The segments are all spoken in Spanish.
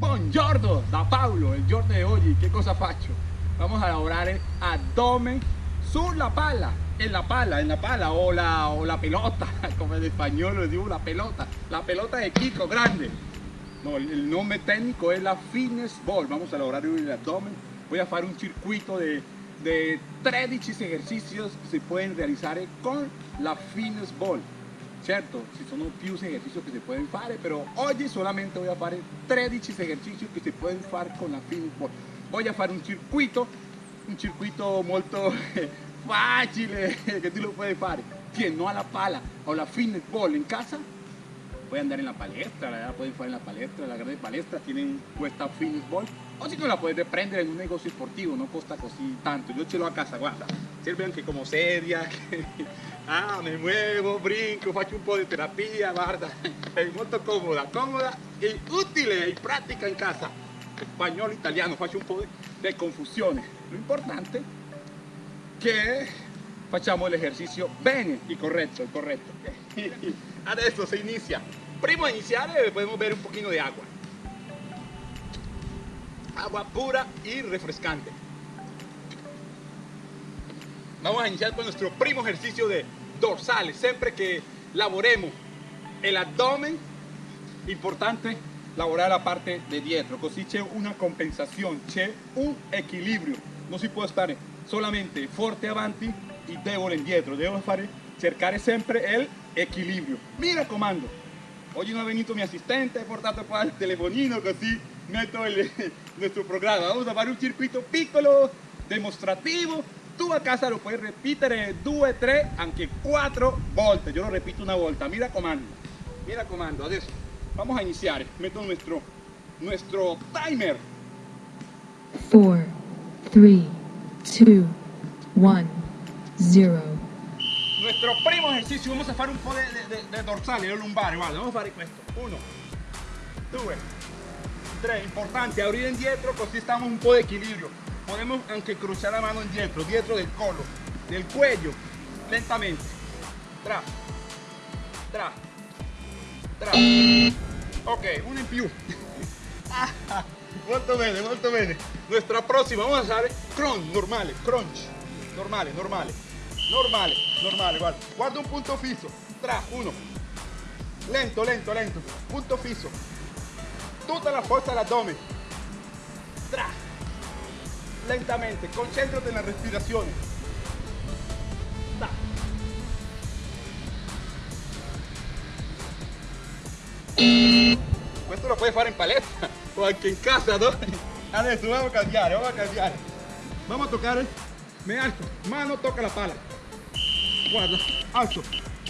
Buongiorno da Paolo, il giorno di oggi che cosa faccio? Vamos a lavorare addome sulla palla, en la pala, en la pala o la, o la pelota, como en español lo digo la pelota, la pelota de Kiko grande. No, el, el nombre técnico es la fitness ball, vamos a lograr el abdomen, voy a hacer un circuito de, de 13 ejercicios que se pueden realizar con la fitness ball. Certo, ci sono più esercizi che si possono fare, però oggi solamente voy a fare 13 esercizi che si possono fare con la ball. Voy a fare un circuito, un circuito molto facile che tu lo puoi fare. Che no a la pala o la fitness ball en casa, puoi andare en la palestra, la pueden fare en la palestra, la grande palestra tienen questa fitness. O si no la puedes prendere en un negocio sportivo, no costa così tanto. Yo ce l'ho a casa, guarda, sirve anche come sedia. ah, me muevo, brinco, faccio un po' di terapia, guarda, è molto comoda, comoda e utile e pratica in casa. Spagnolo, italiano, faccio un po' di confusione. Lo importante è che facciamo l'esercizio bene y corretto, corretto. Adesso si inizia. Prima di iniziare podemos beber un pochino di agua. Agua pura y refrescante. Vamos a iniciar con nuestro primo ejercicio de dorsales. Siempre que lavoremos el abdomen, importante lavorare la parte di dietro, così c'è una compensazione, c'è un equilibrio. Non si può stare solamente forte avanti e debole indietro, devo fare, cercare sempre il equilibrio. Mi raccomando, oggi non è venuto mi assistente, ho portato qua il telefonino così metto il nostro programma. Vamos a fare un circuito piccolo, demostrativo. Tu a casa lo puoi ripetere due, tre, anche quattro volte. Io lo ripeto una volta, mi raccomando. Mi raccomando, adesso vamos a iniziare. Metto nuestro, nuestro timer. 4, 3, 2, 1, 0. Nuestro primo ejercicio, vamos a fare un po' de, de, de dorsale, de guarda, vamos a fare questo. Uno, due, tre, importante, aprire indietro così stiamo un po' di equilibrio. Podemos anche cruzar la mano indietro, dietro del collo, del cuello, lentamente. Tra, tra, tra. Ok, uno in più. Molto bene, molto bene. Nuestra prossima, vamos a fare crunch, normale, crunch. Normale, normale, normale, normale, guarda. Guarda un punto fisso. Tra, uno. Lento, lento, lento. Punto fisso. Tutta la forza all'addome. Tra. Lentamente, concentrate nella respirazione. Tra. Questo lo puoi fare in palestra o anche in casa, no? Adesso vamos a cambiare, vamos a cambiare. Vamos a toccare, me alzo, mano tocca la pala. Guarda, alzo.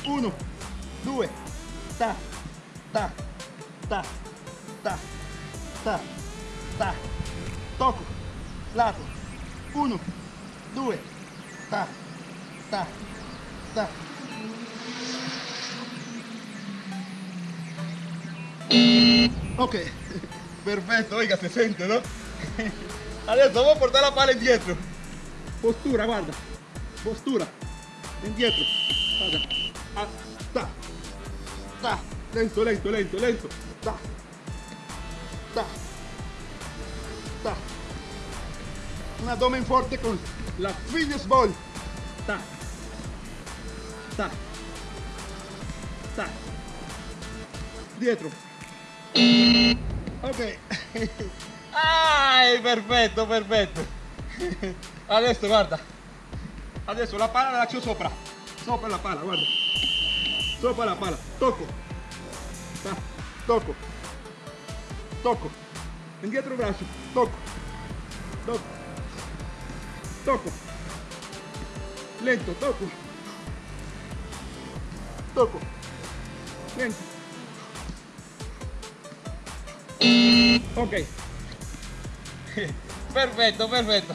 Uno, due, ta, ta, ta, ta, ta, ta. Tocco, lato. Uno, due, ta, ta, ta. Ok, perfetto, oiga, se sente, no? Adesso vamos a portare la pala indietro. Postura, guarda. Postura. Indietro. Guarda. Ah, ta. Ta. Lento, lento, lento, lento. Ta. Ta. Un abdomen forte con la fitness ball. Ta. Ta. Ta. Dietro. Ok. Ai, perfetto, perfetto. Adesso guarda. Adesso la pala la lascio sopra. Sopra la pala, guarda. Sopra la pala. Tocco. Ta, Tocco. Tocco. Indietro il braccio. Tocco. Tocco. Tocco. Lento, tocco. Tocco. Lento. Ok. Perfetto, perfetto.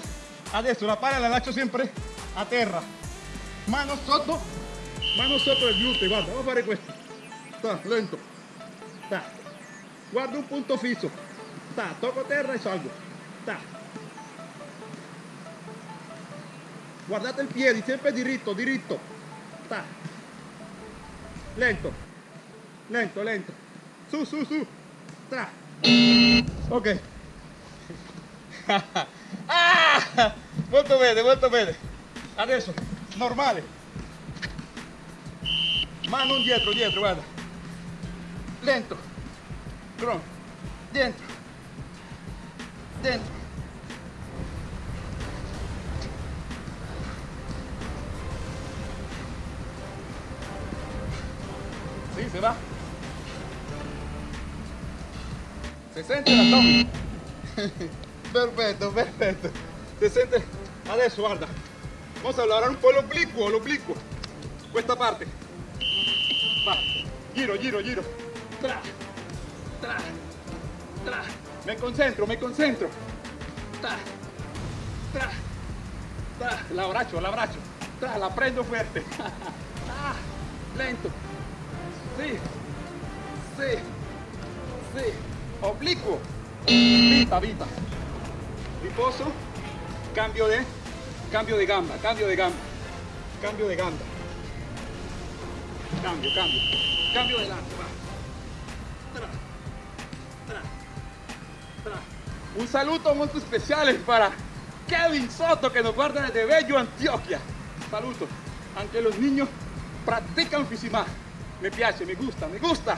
Adesso la palla la lascio sempre a terra. Mano sotto. Mano sotto il gluteo, guarda, vamos a fare questo. Lento. Ta. Guarda un punto fisso. Ta, tocco terra e salgo. Ta. Guardate il piede, sempre diritto, diritto. Ta. Lento. Lento, lento. Su, su, su. Tra. Ok. ah! Molto bene, molto bene. Adesso, normale. Mano dietro, dietro, guarda. Lento. Dentro. Dentro. Sí, se va. Se sente l'abdomen. perfetto, perfetto. Se sente. Adesso guarda. Vamos a lavorare un po' l'obliquo, l'obliquo. Questa parte. Va. Giro, giro, giro. Tra. Tra. Me concentro, me concentro. Tra. Tra. Tra. La abbraccio, la abbraccio. Tra, la prendo fuerte. ah, lento. Sí. Sí. Sí. Oblicuo. Vita, vita. Riposo. Cambio de. Cambio de gamba, cambio de gamba. Cambio de gamba. Cambio, cambio. Cambio delante, va. Tra, tra, tra. Un saluto molto speciale para Kevin Soto que nos guarda desde Bello, Antioquia. Saluto. Anche los niños practican Fisimá. Me piace, me gusta, me gusta.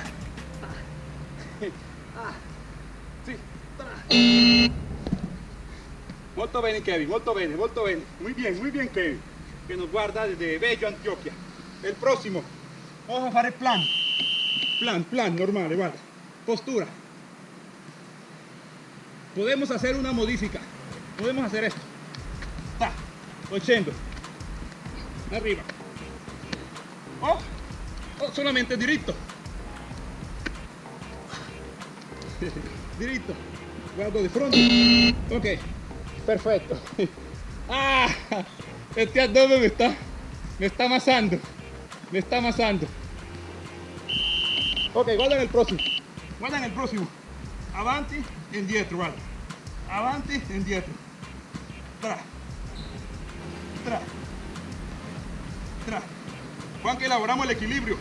Tra. Molto bene Kevin, molto bene, molto bene. Muy bien, muy bien Kevin. Que nos guarda desde Bello, Antioquia. El próximo. Vamos a fare plan. Plan, plan, normale, guarda. Postura. Podemos hacer una modifica. Podemos hacer esto. Ta, scendo. Arriba. O, o solamente diritto. diritto. Guardo di fronte. Ok. Perfecto. Ah, este abdomen me está, me está amasando. Me está amasando. Ok, guarda el próximo. Guarda el próximo. Avanti, indietro, guarda. Avanti, indietro. Tra. Tra. Tra. Juan que elaboramos el equilibrio.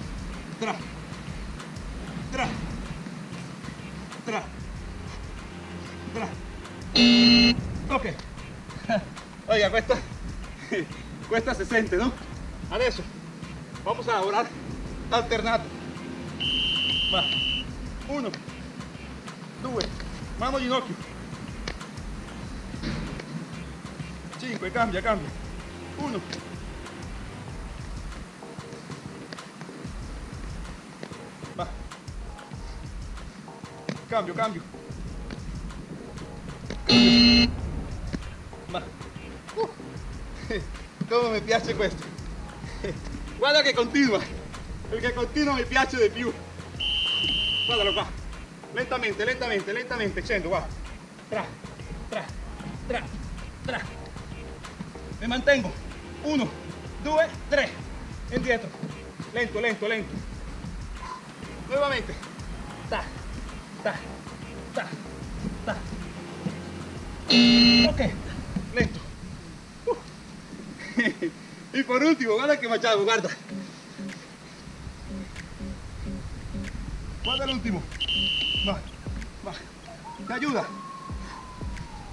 Tra. Tra. Tra. Tra. Ok. Oiga, cuesta, cuesta 60, ¿no? Adesso vamos a lavorare alternato. Va. Uno, due, mano ginocchio. Cinque, cambia, cambia. Uno. Va. Cambio, cambio. Ma uh, mi piace questo guarda che continua perché continua mi piace di più guardalo qua lentamente lentamente lentamente scendo guarda tra tra tra tra mi mantengo uno due tre indietro lento lento lento nuovamente ta ta ta ta ok lento. Uh. y por último, guarda que machado, guarda. Guarda el último. Va, va. Te ayuda.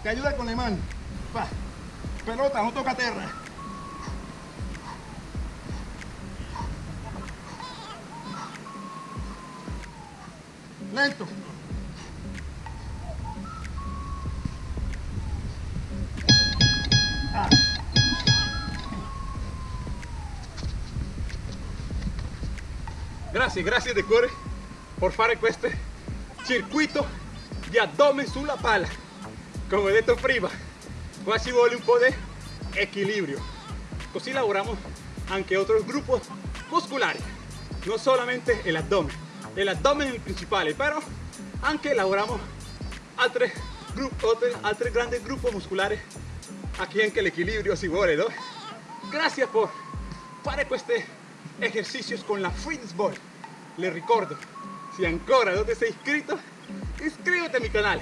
Te ayuda con la mano. Va. Pelota, no toca tierra. Lento. Grazie, grazie di cuore per fare questo circuito di addome sulla palla. Come detto prima, qua ci un po' di equilibrio. Così lavoriamo anche altri gruppi muscolari, non solamente el abdomen. El abdomen è il principale, però anche lavoriamo altri, gruppi, altri, altri grandi gruppi muscolari. Aquí anche l'equilibrio si vuole, no? Grazie per fare questi ejercicios con la Fitness Ball. Les ricordo, si ancora non ti sei iscritto, iscriviti al canal.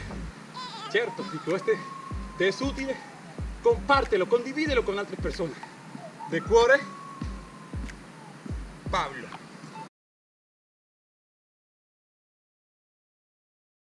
Certo, si questo ti è utile, compártelo, condivídelo con altre persone. De cuore, Pablo.